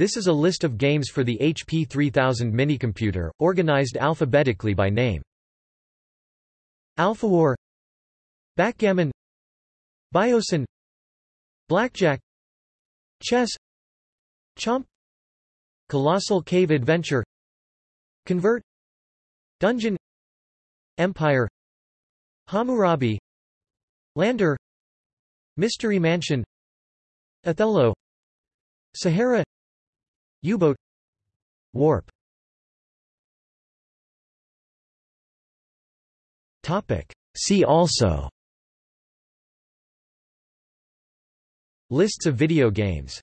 This is a list of games for the HP 3000 minicomputer, organized alphabetically by name. AlphaWar Backgammon Biosyn Blackjack Chess Chomp Colossal Cave Adventure Convert Dungeon Empire Hammurabi Lander Mystery Mansion Othello Sahara U-boat Warp. Topic. See also. Lists of video games